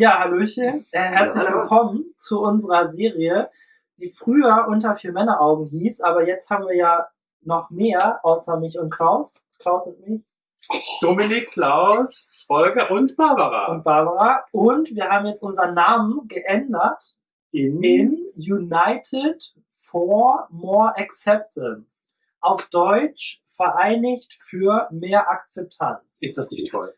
Ja, Hallöchen. Äh, herzlich Hallo. willkommen zu unserer Serie, die früher unter vier Männeraugen hieß, aber jetzt haben wir ja noch mehr, außer mich und Klaus. Klaus und mich Dominik, Klaus, Volker und Barbara. und Barbara. Und wir haben jetzt unseren Namen geändert in, in United for More Acceptance. Auf Deutsch vereinigt für mehr Akzeptanz. ist das nicht toll?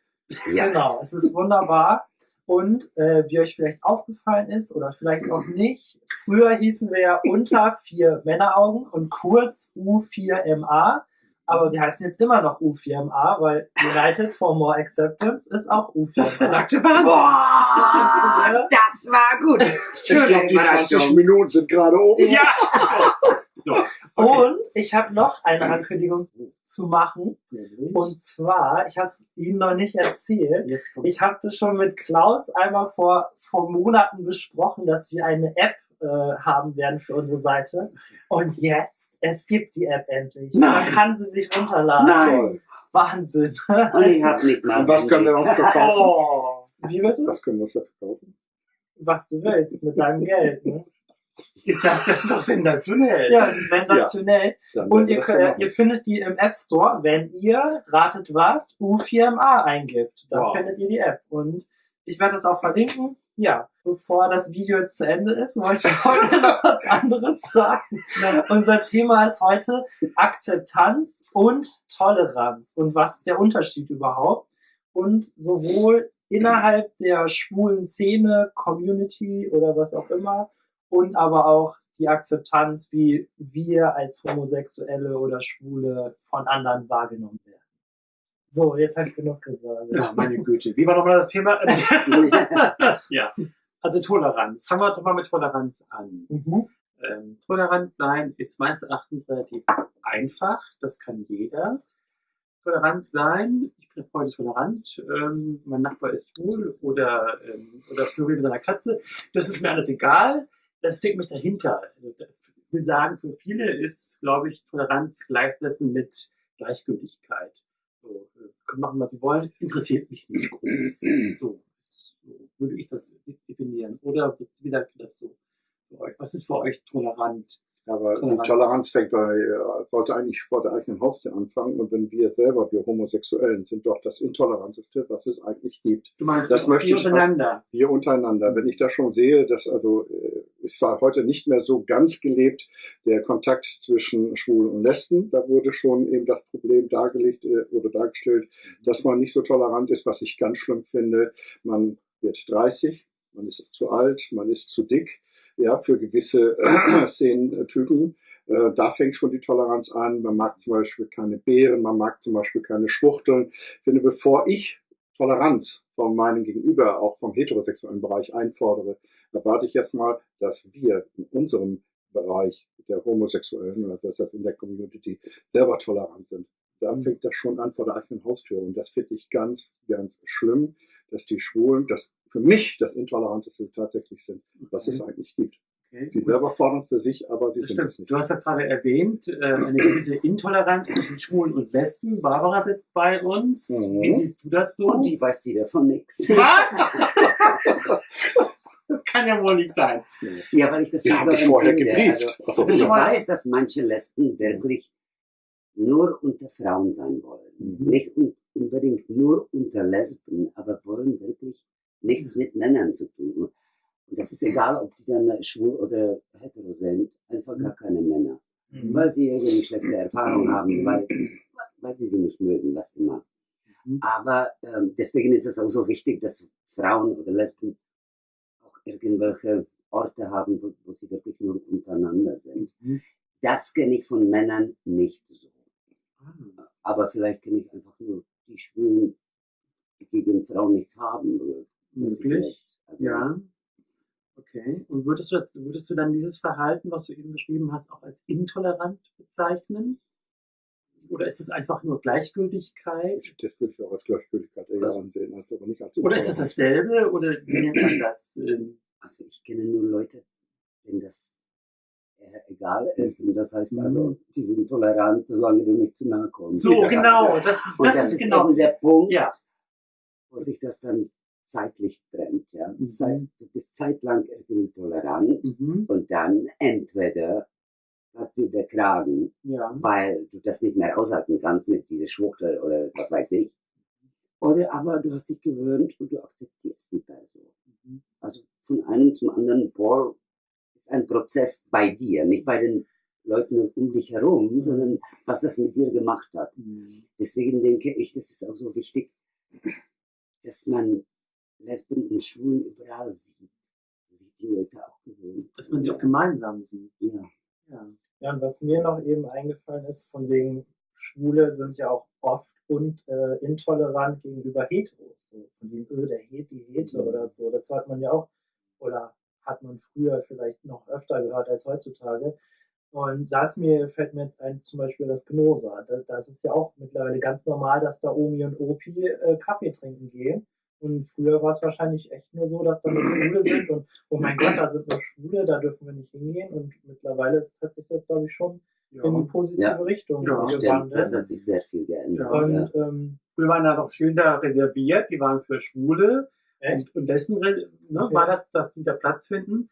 Ja. Genau, es ist wunderbar. Und äh, wie euch vielleicht aufgefallen ist oder vielleicht auch nicht, früher hießen wir ja unter vier Männeraugen und kurz U4MA. Aber wir heißen jetzt immer noch U4MA, weil United for More Acceptance ist auch U4MA. Das ist der nackte Wahnsinn. Boah, das war gut. Ich Schöne glaube, die 20 Überraschung. Minuten sind gerade oben. Ja! So, okay. Und ich habe noch eine Ankündigung zu machen. Und zwar, ich habe es Ihnen noch nicht erzählt, Ich habe das schon mit Klaus einmal vor, vor Monaten besprochen, dass wir eine App äh, haben werden für unsere Seite. Und jetzt, es gibt die App endlich. Man Nein. kann sie sich runterladen. Nein. Wahnsinn. Und ich hab nicht mal. Und was können wir uns verkaufen? Oh. Wie bitte? Was können wir uns da verkaufen? Was du willst mit deinem Geld. Ne? ist das, das ist doch sensationell. Ja, sensationell. Dann Und ihr, könnt, ihr findet die im App Store, wenn ihr, ratet was, U4MA eingibt. Dann Wow. findet ihr die App. Und ich werde das auch verlinken. Ja, bevor das Video jetzt zu Ende ist, wollte ich heute noch was anderes sagen. Unser Thema ist heute Akzeptanz und Toleranz. Und was ist der Unterschied überhaupt? Und sowohl innerhalb der schwulen Szene, Community oder was auch immer, und aber auch die Akzeptanz, wie wir als Homosexuelle oder Schwule von anderen wahrgenommen werden. So, jetzt habe ich genug gesagt. Ja, meine Güte. Wie war nochmal das Thema? ja. Also Toleranz. Fangen wir doch mal mit Toleranz an. Mhm. Ähm, tolerant sein ist meines Erachtens relativ einfach. Das kann jeder. Tolerant sein. Ich bin heute tolerant. Ähm, mein Nachbar ist schwul oder, ähm, oder floriert mit seiner Katze. Das ist mir alles egal. Das steckt mich dahinter. Ich will sagen, für viele ist, glaube ich, Toleranz gleichsetzen mit Gleichgültigkeit. So, können machen, was sie wollen. Interessiert mich nicht groß. So, so würde ich das definieren. Oder wie sagt das so? Für euch? Was ist für euch tolerant? Aber Toleranz. Toleranz, fängt bei, äh, sollte eigentlich vor der eigenen Haustür anfangen. Und wenn wir selber, wir Homosexuellen, sind doch das Intoleranteste, was es eigentlich gibt. Du meinst, Das möchte die ich- untereinander. Wir untereinander. Wenn ich da schon sehe, dass also äh, ist zwar heute nicht mehr so ganz gelebt, der Kontakt zwischen Schwulen und Lesben, da wurde schon eben das Problem dargelegt äh, oder dargestellt, dass man nicht so tolerant ist, was ich ganz schlimm finde. Man wird 30, man ist zu alt, man ist zu dick, ja, für gewisse Szenentypen. Äh, da fängt schon die Toleranz an. Man mag zum Beispiel keine Beeren, man mag zum Beispiel keine Schwuchteln. Ich finde, bevor ich Toleranz von meinem Gegenüber, auch vom heterosexuellen Bereich einfordere, erwarte ich erstmal, dass wir in unserem Bereich der Homosexuellen, also das heißt in der Community, selber tolerant sind. Da Mhm. fängt das schon an vor der eigenen Haustür. Und das finde ich ganz, ganz schlimm, dass die Schwulen, das für mich das Intoleranteste tatsächlich sind, was es eigentlich gibt. Okay. Die selber fordern es für sich, aber sie Das sind stimmt. es nicht. Du hast ja gerade erwähnt, äh, eine gewisse Intoleranz zwischen Schwulen und Lesben. Barbara sitzt bei uns. Mhm. Wie siehst du das so? Und die weiß wieder von nix. Was? das kann ja wohl nicht sein. Ja, weil ich das Wir nicht so dich vorher gebrieft. Also, Ach so, ich weiß, dass manche Lesben wirklich nur unter Frauen sein wollen. Mhm. Nicht un unbedingt nur unter Lesben, aber wollen wirklich nichts mit Männern zu tun. Und das ist egal, ob die dann schwul oder hetero sind, einfach gar keine Männer. Mhm. Weil sie irgendwie schlechte Erfahrungen haben, weil, weil sie sie nicht mögen, was immer. Mhm. Aber ähm, deswegen ist es auch so wichtig, dass Frauen oder Lesben auch irgendwelche Orte haben, wo, wo sie wirklich nur untereinander sind. Mhm. Das kenne ich von Männern nicht so. Ah. Aber vielleicht kenne ich einfach nur die Schwulen, die gegen Frauen nichts haben. Möglich. Also, Ja. Okay. Und würdest du, würdest du dann dieses Verhalten, was du eben beschrieben hast, auch als intolerant bezeichnen? Oder ist es einfach nur Gleichgültigkeit? Das würde ich auch als Gleichgültigkeit eher ansehen, als aber nicht als Oder ist es Intoleranz. dasselbe? Oder wie nennt man das? Ähm, Also ich kenne nur Leute, denen das eher egal ist. Und das heißt also, Mhm. die sind tolerant, solange du nicht zu nahe kommst. So, genau. Das, Und das, das, ist ist genau. eben der Punkt, Ja. wo sich das dann zeitlich trennt. Ja? Mhm. Zeit, du bist zeitlang irgendwie tolerant Mhm. und dann entweder hast du der Kragen, Ja. weil du das nicht mehr aushalten kannst mit dieser Schwuchtel oder was weiß ich. Oder aber du hast dich gewöhnt und du akzeptierst die Person. Mhm. Also von einem zum anderen, boah, ist ein Prozess bei dir, nicht bei den Leuten um dich herum, sondern was das mit dir gemacht hat. Mhm. Deswegen denke ich, das ist auch so wichtig, dass man Lesben und Schwulen überall sieht. Sieht die Leute auch gewöhnt. Dass man sie auch gemeinsam sieht. Ja. Ja. Ja, und was mir noch eben eingefallen ist, von wegen Schwule sind ja auch oft und äh, intolerant gegenüber Heteros. So, von dem, öh, der Het, die Hete oder so. Das hört man ja auch, oder hat man früher vielleicht noch öfter gehört als heutzutage. Und da ist mir, fällt mir jetzt ein, zum Beispiel das Gnosa. Das, das ist ja auch mittlerweile ganz normal, dass da Omi und Opi äh, Kaffee trinken gehen. Und früher war es wahrscheinlich echt nur so, dass da nur Schwule sind und oh mein Gott, da sind nur Schwule, da dürfen wir nicht hingehen. Und mittlerweile ist, hat sich das, glaube ich, schon in die positive Ja. Richtung Ja, Stimmt, gewandelt. das hat sich sehr viel geändert. Ja. Ja. Und ähm, Früher waren da doch Schilder reserviert, die waren für Schwule. Echt? Und, und dessen ne, Okay. war das, dass die da Platz finden.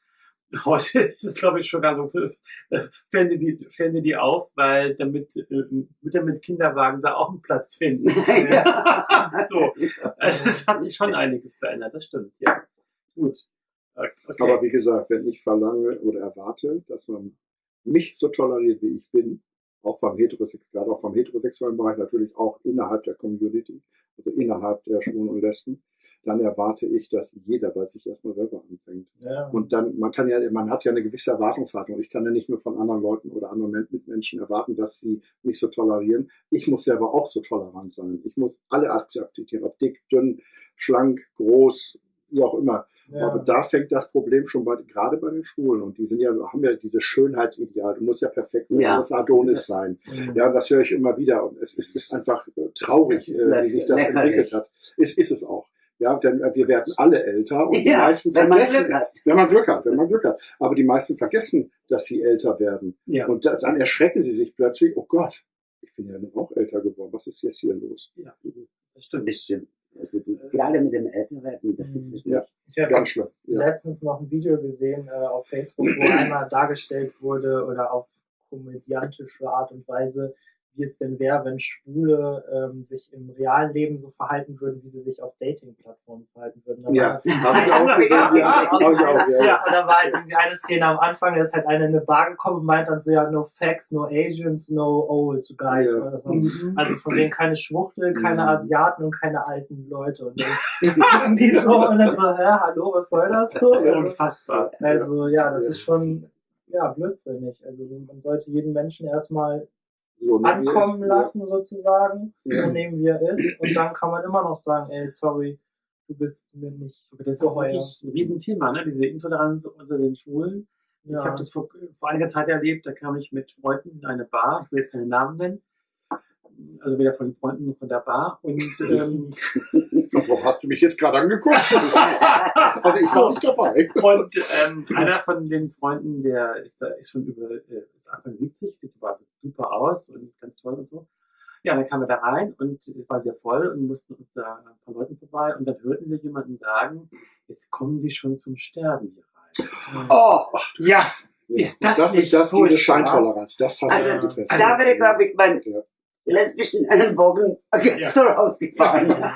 Heute ist es, glaube ich, schon gar so, für- äh, fällen die, fällen die auf, weil damit äh, Mütter mit Kinderwagen da auch einen Platz finden. Ja. so. Also es hat sich schon einiges verändert, das stimmt, ja. Gut. Okay. Aber wie gesagt, wenn ich verlange oder erwarte, dass man mich so toleriert, wie ich bin, auch vom Heterosex, gerade auch vom heterosexuellen Bereich, natürlich auch innerhalb der Community, also innerhalb der Schwulen und Lesben, dann erwarte ich, dass jeder bei sich erstmal selber anfängt. ja, Und dann, man kann ja, man hat ja eine gewisse Erwartungshaltung. Ich kann ja nicht nur von anderen Leuten oder anderen Men- Mitmenschen erwarten, dass sie mich so tolerieren. Ich muss selber auch so tolerant sein. Ich muss alle akzeptieren, ob dick, dünn, schlank, groß, wie auch immer. ja, Aber da fängt das Problem schon bei, gerade bei den Schwulen. Und die sind ja, haben ja dieses Schönheitsideal. Du musst ja perfekt sein, Ja. du musst Adonis Das- sein. Mhm. Ja, und das höre ich immer wieder. Und es ist, ist einfach äh, traurig, ist äh, wie sich das entwickelt hat. Ist, ist es auch. Ja, denn äh, wir werden alle älter und die Ja, meisten wenn man vergessen, Glück hat. wenn man Glück hat, wenn man Glück hat. Aber die meisten vergessen, dass sie älter werden. Ja. Und da, dann erschrecken sie sich plötzlich, oh Gott, ich bin ja nun auch älter geworden. Was ist jetzt hier los? das stimmt. Das stimmt. Also, die- gerade mit dem Älterwerden, das ist wirklich. Ja. Ich habe Ganz schlimm. Ja. letztens noch ein Video gesehen äh, auf Facebook, wo einmal dargestellt wurde oder auf komödiantische Art und Weise, wie es denn wäre, wenn Schwule ähm, sich im realen Leben so verhalten würden, wie sie sich auf Dating-Plattformen verhalten würden. Da Ja, war- habe ich auch gesehen. Ja, Ja, auch, ja. Ja, und da war halt irgendwie eine Szene am Anfang, da ist halt einer in eine Bar gekommen und meint dann so, ja, no facts, no Asians, no old guys. Ja. Oder so. Mhm. Also von denen keine Schwuchtel, keine Mhm. Asiaten und keine alten Leute. Und dann gucken die so und dann so, hä, hallo, was soll das so? Also, Unfassbar. also ja, das Ja. ist schon ja, blödsinnig. Also man sollte jeden Menschen erstmal So, ne, ankommen lassen sozusagen, Ja. so nehmen wie er ist. Und dann kann man immer noch sagen, ey, sorry, du bist mir nicht Aber das ist wirklich ein Riesenthema, ne? diese Intoleranz unter den Schwulen. Ja. Ich habe das vor, vor einiger Zeit erlebt, da kam ich mit Freunden in eine Bar, ich will jetzt keine Namen nennen, also weder von den Freunden noch von der Bar. Und ähm, Warum hast du mich jetzt gerade angeguckt? also ich war nicht dabei. Und ähm, einer von den Freunden, der ist da ist schon über äh, ist Anfang 70, sieht war super aus und ganz toll und so. Ja, dann kamen wir da rein und es war sehr voll und mussten uns da ein paar Leuten vorbei und dann hörten wir jemanden sagen, jetzt kommen die schon zum Sterben hier rein. Oh, Ja, Ist das das nicht ist das, diese? Scheintoleranz. Das hast Also, du getestet. da wäre, glaube ich, mein Ja. Lesbischen Ellenbogen jetzt so rausgefahren.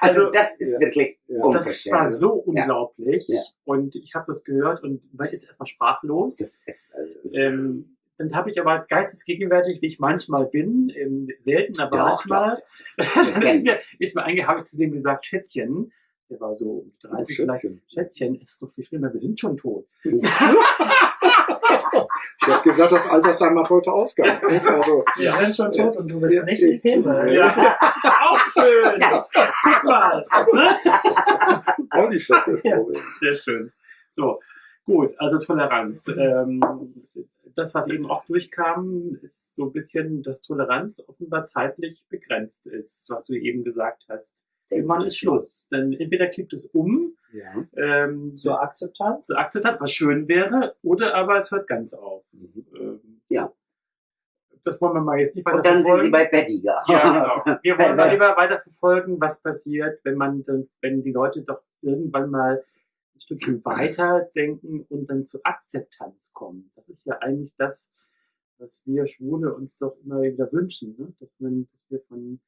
Also, Also, das ist ja. wirklich Ja. das war so unglaublich Ja. und ich habe das gehört und man ist erstmal sprachlos. Das ist, also, Ähm, dann habe ich aber geistesgegenwärtig, wie ich manchmal bin, ähm, selten, aber Doch, manchmal, dann ist mir, ist mir einge, habe ich zu dem gesagt, Schätzchen, der war so um 30 vielleicht, Schätzchen. Schätzchen, es ist doch viel schlimmer, wir sind schon tot. Ich habe gesagt, das Altersheim hat heute Ausgang. Also, Wir Ja. sind schon tot und du bist Ja. nicht im Himmel. Ja, auch schön. Guck mal. auch nicht schlecht. Ja. Sehr schön. So, gut, also Toleranz. Ähm, das, was eben auch durchkam, ist so ein bisschen, dass Toleranz offenbar zeitlich begrenzt ist, was du eben gesagt hast. Irgendwann ist Schluss. Denn entweder kippt es um Ja. ähm, Zur Akzeptanz? zur Akzeptanz, was schön wäre, oder aber es hört ganz auf. Mhm. Ähm, Ja. das wollen wir mal jetzt nicht weiter Und dann sind sie verfolgen. bei Pettiger. Ja, genau. Wir wollen mal lieber weiter verfolgen, was passiert, wenn man dann, wenn die Leute doch irgendwann mal ein Stückchen weiter denken und dann zur Akzeptanz kommen. Das ist ja eigentlich das, was wir Schwule uns doch immer wieder wünschen, ne? dass, man, dass wir von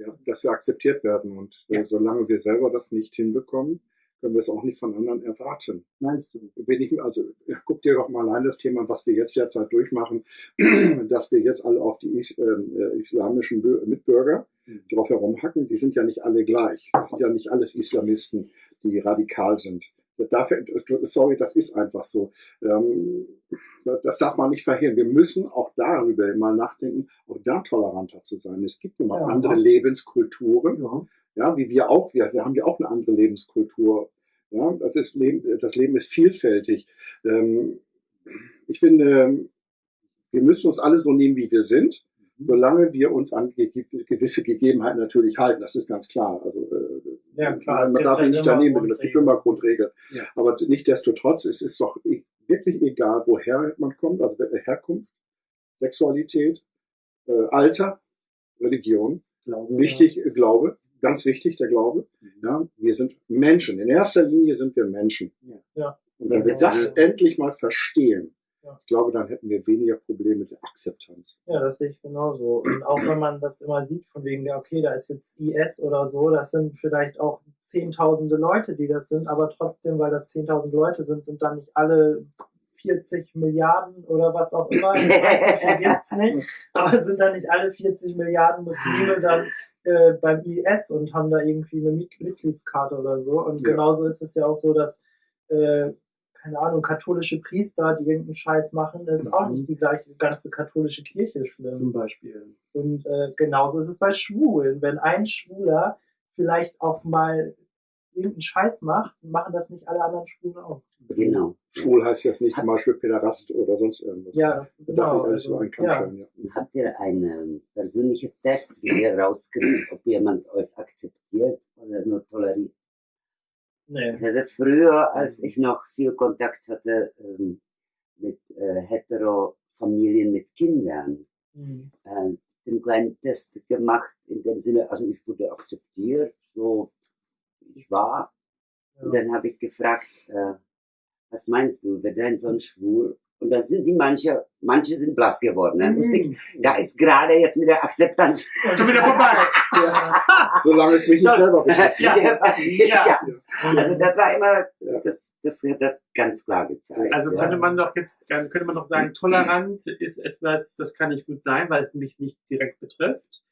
ja, dass wir akzeptiert werden. Und äh, Ja. solange wir selber das nicht hinbekommen, können wir es auch nicht von anderen erwarten. meinst du? Wenn ich, also guck dir doch mal allein das Thema, was wir jetzt derzeit durchmachen, dass wir jetzt alle auf die is ähm, äh, islamischen Bü Mitbürger Mhm. drauf herumhacken. Die sind ja nicht alle gleich. Das sind ja nicht alles Islamisten, die radikal sind. Dafür, sorry, das ist einfach so. Ähm, das darf man nicht verhindern. Wir müssen auch darüber mal nachdenken, auch da toleranter zu sein. Es gibt nun mal Ja. andere Lebenskulturen Ja. ja, wie wir auch, wir, wir haben ja auch eine andere Lebenskultur. Ja, das, Leben, das Leben ist vielfältig. Ähm, ich finde, wir müssen uns alle so nehmen, wie wir sind, solange wir uns an ge ge- gewisse Gegebenheiten natürlich halten. Das ist ganz klar. Also, äh, Ja, klar, man darf sich halt nicht immer daneben nehmen. Es gibt immer Grundregeln. Ja. Aber nichtdestotrotz, es ist doch wirklich egal, woher man kommt, also Herkunft, Sexualität, äh, Alter, Religion. Glaube, Wichtig, äh, Glaube, ganz wichtig, der Glaube. Mhm. Ja, wir sind Menschen. In erster Linie sind wir Menschen. Ja. Ja. Und wenn wir Ja. das endlich mal verstehen, Ja. ich glaube, dann hätten wir weniger Probleme mit der Akzeptanz. Ja, das sehe ich genauso. Und auch wenn man das immer sieht, von wegen, ja, okay, da ist jetzt IS oder so, das sind vielleicht auch zehntausende Leute, die das sind, aber trotzdem, weil das zehntausend Leute sind, sind dann nicht alle 40 Milliarden oder was auch immer. Ich weiß, so viel gibt's nicht. Aber sind dann nicht alle 40 Milliarden Muslime dann äh, beim IS und haben da irgendwie eine Mit Mitgliedskarte oder so. Und Ja. genauso ist es ja auch so, dass äh, keine Ahnung, katholische Priester, die irgendeinen Scheiß machen, ist auch Mhm. nicht die gleiche ganze katholische Kirche schlimm. Zum Beispiel. Und äh, genauso ist es bei Schwulen. Wenn ein Schwuler vielleicht auch mal irgendeinen Scheiß macht, machen das nicht alle anderen Schwulen auch. Genau. Schwul heißt jetzt nicht zum Beispiel Päderast oder sonst irgendwas. Ja, Da darf genau. ich alles Also, über einen Kamm ja. scheren, ja. Habt ihr einen persönlichen Test, wie ihr rauskriegt, ob jemand euch akzeptiert oder nur toleriert? Nee. Ich hatte früher, als ich noch viel Kontakt hatte ähm, mit äh, Hetero-Familien mit Kindern, Hm. äh, den kleinen Test gemacht, in dem Sinne, also ich wurde akzeptiert, so ich war. Und Ja. dann habe ich gefragt, äh, was meinst du, wird dein Sohn schwul? Und dann sind sie manche, manche sind blass geworden. Wusste ich, da ist gerade jetzt mit der Akzeptanz. Schon wieder vorbei. Solange es mich nicht selber betrifft. Ja. ja. Ja. Also das war immer, Ja. das, das hat das ganz klar gezeigt. Also ja. könnte man doch jetzt, dann könnte man doch sagen, tolerant ist etwas, das kann nicht gut sein, weil es mich nicht direkt betrifft.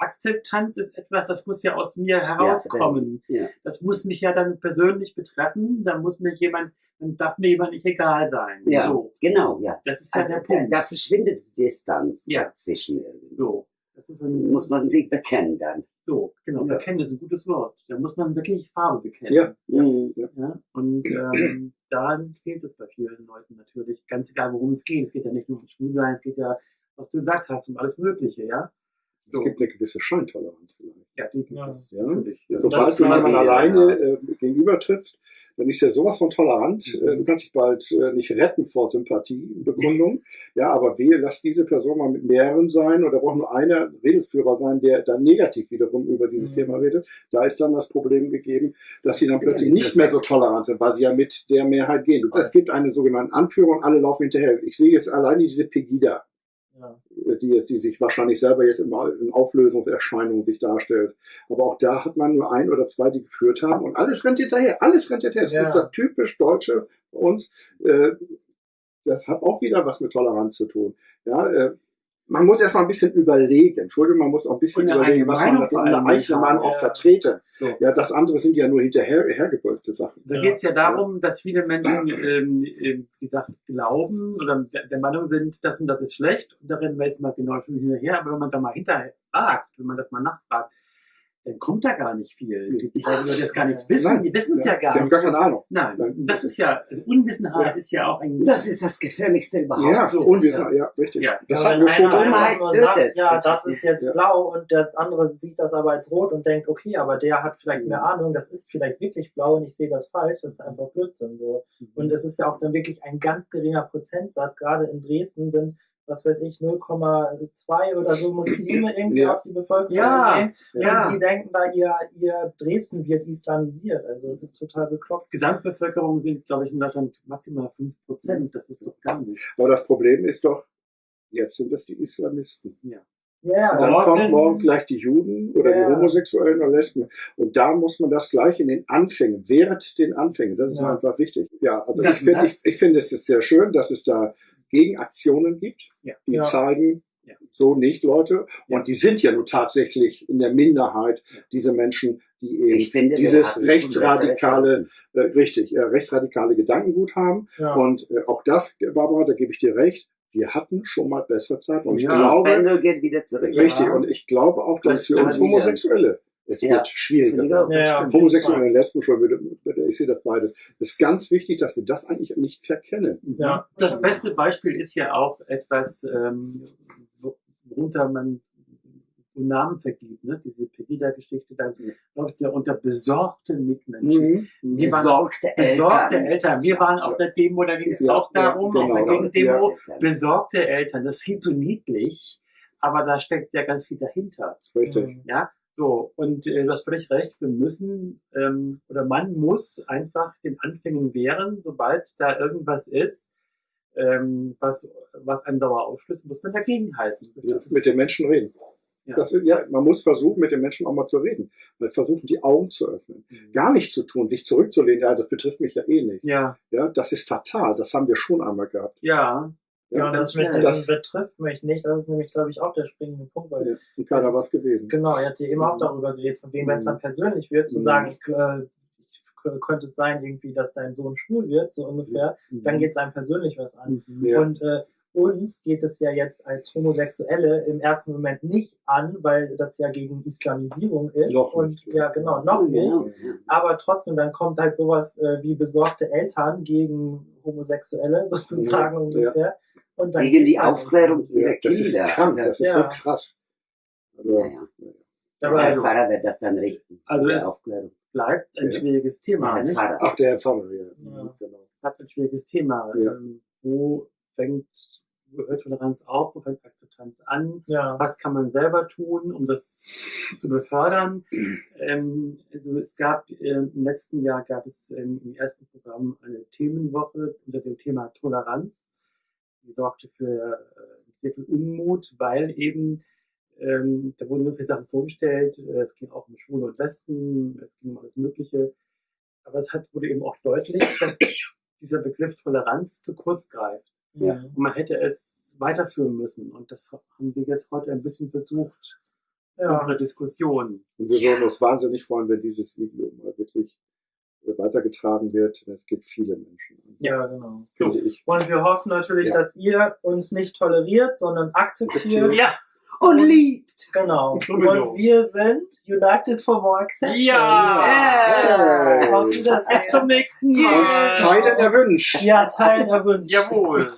Akzeptanz ist etwas, das muss ja aus mir herauskommen. Ja. Das muss mich ja dann persönlich betreffen. Da muss mir jemand, dann darf mir jemand nicht egal sein. Ja, So. genau, ja. Das ist ja Also, der da, Punkt. da verschwindet die Distanz Ja. dazwischen irgendwie. So. Das ist ein, Muss man sich bekennen dann. So, genau. Ja. Bekennen ist ein gutes Wort. Da muss man wirklich Farbe bekennen. Ja. Ja, und ähm, dann fehlt es bei vielen Leuten natürlich, ganz egal worum es geht. Es geht ja nicht nur um Schwulsein, es geht ja, was du gesagt hast, um alles Mögliche, ja. Es gibt eine gewisse Scheintoleranz vielleicht. Ja, die gibt Ja. es Ja. Ja. Sobald du jemand man- alleine äh, gegenübertrittst, dann ist er sowas von tolerant. Mhm. Äh, du kannst dich bald äh, nicht retten vor Sympathiebekundung. ja, aber wehe, lass diese Person mal mit mehreren sein oder braucht nur einer Redelsführer sein, der dann negativ wiederum über dieses Mhm. Thema redet. Da ist dann das Problem gegeben, dass sie dann plötzlich ist nicht mehr so tolerant sind, weil sie ja mit der Mehrheit gehen. Es gibt einen sogenannten Anführer und alle laufen hinterher. Ich sehe jetzt alleine diese Pegida Ja. Die, die sich wahrscheinlich selber jetzt in, in Auflösungserscheinungen sich darstellt. Aber auch da hat man nur ein oder zwei, die geführt haben und alles rennt hinterher. Alles rennt hinterher. Das Ja. ist das typisch Deutsche bei uns. Äh, das hat auch wieder was mit Toleranz zu tun. Ja, äh, man muss erstmal ein bisschen überlegen. Entschuldigung, man muss auch ein bisschen eine überlegen, eigene was man mit allem eigenen Meinung auch ja. vertreten. So. Ja, das andere sind ja nur hinterher Sachen. Da Ja. geht es ja darum, dass viele Menschen, ähm, ähm, wie gesagt, glauben oder der der Meinung sind, das und das ist schlecht. Und da rennen wir jetzt mal genau schon hinterher. Aber wenn man da mal hinterher fragt, wenn man das mal nachfragt, dann kommt da gar nicht viel. Die, die Leute, die das gar nicht wissen, Nein. die wissen es ja, Die gar haben nicht. gar keine Ahnung. Nein, Nein. das ist ja, also Unwissenheit Ja. ist ja auch ein. Das ist das Gefährlichste überhaupt. Ja, so. Unwissenheit, ja, richtig. Ja. Das Ja, hatten wir schon einer Dummheit sagt, ja, Das das ist- ist jetzt ja. blau und der andere sieht das aber als rot und denkt, okay, aber der hat vielleicht mehr Ahnung, das ist vielleicht wirklich blau und ich sehe das falsch, das ist einfach Blödsinn so. Und es ist ja auch dann wirklich ein ganz geringer Prozentsatz, gerade in Dresden sind, was weiß ich, 0,2 oder so Muslime irgendwie Ja. auf die Bevölkerung Ja, sehen. ja. Und die denken da, ihr, ihr Dresden wird islamisiert. Also es ist total bekloppt. Gesamtbevölkerung sind, glaube ich, in Deutschland maximal 5%. Das ist doch gar nicht. Aber das Problem ist doch, jetzt sind es die Islamisten. Ja, Dann ja. Morgen- kommt morgen vielleicht die Juden oder Ja. die Homosexuellen oder Lesben. Und da muss man das gleich in den Anfängen, während den Anfängen, das ist Ja. einfach wichtig. Ja, also Das- ich finde, ich, das- ich finde es ist sehr schön, dass es da Gegenaktionen gibt, Ja. die Ja. zeigen, Ja. so nicht Leute. Ja. Und die sind ja nun tatsächlich in der Minderheit, diese Menschen, die eben Ich finde, dieses rechtsradikale, äh, richtig, äh, rechtsradikale Gedankengut haben. ja. Und äh, auch das, Barbara, da gebe ich dir recht, wir hatten schon mal bessere Zeiten. Und ich Ja, glaube, Pendel geht wieder zurück. richtig, Ja. und ich glaube auch, dass Das für uns. Homosexuelle es Ja. wird schwieriger. Ja, ja. Homosexuelle und Lesben schon, würde, würde, ich sehe das beides. Es ist ganz wichtig, dass wir das eigentlich nicht verkennen. Ja. Das beste Beispiel ist ja auch etwas, ähm, wo- worunter man so Namen vergibt. Ne? Diese Pegida-Geschichte, dann Ja. läuft ja unter besorgten Mitmenschen. Mhm. Wir waren Besorgte Besorgte Eltern. Eltern. Wir waren auf der Demo, da ging es Ja, auch darum, ja, auf der genau. Gegendemo. Eltern. Besorgte Eltern, das klingt so niedlich, aber da steckt ja ganz viel dahinter. Richtig. Ja, so, und äh, du hast völlig recht, wir müssen ähm, oder man muss einfach den Anfängen wehren, sobald da irgendwas ist, ähm, was, was einen sauer aufstößt, muss man dagegen halten. Ja, mit den Menschen reden. Ja. Das, ja, man muss versuchen, mit den Menschen auch mal zu reden. Weil versuchen, die Augen zu öffnen. Gar nichts zu tun, sich zurückzulehnen, ja, das betrifft mich ja eh nicht. ja, Ja, das ist fatal. Das haben wir schon einmal gehabt. ja, Ja, und das mit dem Das- betrifft mich nicht, das ist nämlich, glaube ich, auch der springende Punkt, weil Ja, und keiner was gewesen. Genau, er hat ja eben auch darüber geredet, von wem, wenn es dann persönlich wird, zu Mhm. sagen, ich, äh, könnte es sein, irgendwie, dass dein Sohn schwul wird, so ungefähr, dann geht es einem persönlich was an. Mhm. Ja. Und äh, uns geht es ja jetzt als Homosexuelle im ersten Moment nicht an, weil das ja gegen Islamisierung ist. Noch und nicht. ja, genau, noch nicht. Genau, ja. Aber trotzdem, dann kommt halt sowas äh, wie besorgte Eltern gegen Homosexuelle sozusagen Ja, ungefähr. Und dann Gegen die Aufklärung ihrer Ja, das ist Kinder. krank, Also, das ist ja. so krass. Also, ja, ja. Aber der also- Pfarrer wird das dann richten. Also es- Aufklärung. Bleibt ein Ja. schwieriges Thema, der nicht? Pfarrer. Ach, der Herr Pfarrer, ja. Ja. Genau. Bleibt ein schwieriges Thema. Ja. Ähm, wo fängt, wo hört Toleranz auf, wo fängt Akzeptanz an? Ja. was kann man selber tun, um das zu befördern. Ähm, also es gab ähm, im letzten Jahr gab es ähm, im ersten Programm eine Themenwoche unter dem Thema Toleranz. Die sorgte für äh, sehr viel Unmut, weil eben ähm, da wurden viele Sachen vorgestellt. Äh, es ging auch um Schwule und Lesben, es ging um alles Mögliche. Aber es hat, wurde eben auch deutlich, dass dieser Begriff Toleranz zu kurz greift. Ja. Und man hätte es weiterführen müssen. Und das haben wir jetzt heute ein bisschen versucht, in Ja. unserer Diskussion. Und wir würden uns wahnsinnig freuen, wenn dieses Video mal wirklich weitergetragen wird. Es gibt viele Menschen. an. ja, genau. So. Und wir hoffen natürlich, Ja. dass ihr uns nicht toleriert, sondern akzeptiert. Ja, Und liebt. Genau. Sowieso. Und wir sind United for More Acceptance. Ja. Auf Wiedersehen. bis zum nächsten Und Mal. Teilen erwünscht. Ja, teilen erwünscht. Jawohl.